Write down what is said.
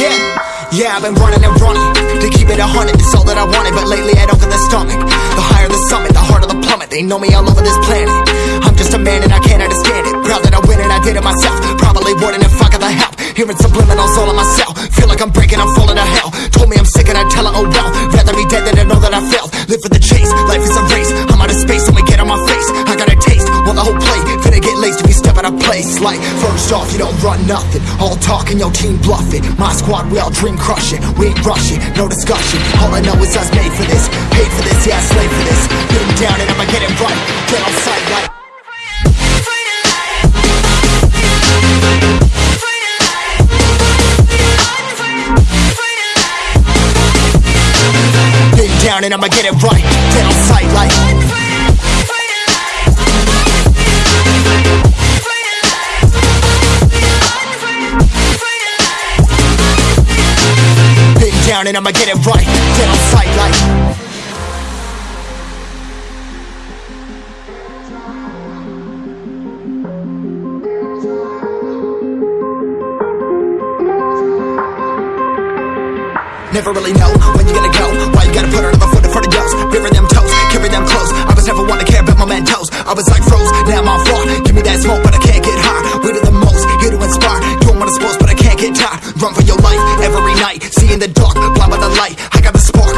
Yeah, yeah, I've been running and running to keep it a hundred. It's all that I wanted, but lately I don't get the stomach. The higher the summit, the harder the plummet. They know me all over this planet. I'm just a man and I can't understand it. Proud that I win and I did it myself. Probably wouldn't if I got the help. Hearing subliminals all on myself. Feel like I'm breaking, I'm falling to hell. Told me I'm sick and I tell her, oh well. Rather be dead than to know that I failed. Live for the chase, life is a out of place. Like, first off, you don't run nothing. All talk and your team bluffing. My squad, we all dream crushing. We ain't rushing, no discussion. All I know is us made for this. Paid for this, yeah, slave for this. Getting down and I'ma get it right. Get on sight like. Getting down and I'ma get it right. Get on sight down and I'ma get it right. Get on sight like. Never really know when you're gonna go. Why you gotta put another foot in front of yours? Bury them toes, carry them close. I was never one to care about my mentos. I was like froze, now I'm on floor. Give me that smoke, but I can't Run for your life every night. See in the dark, blind by the light. I got the spark,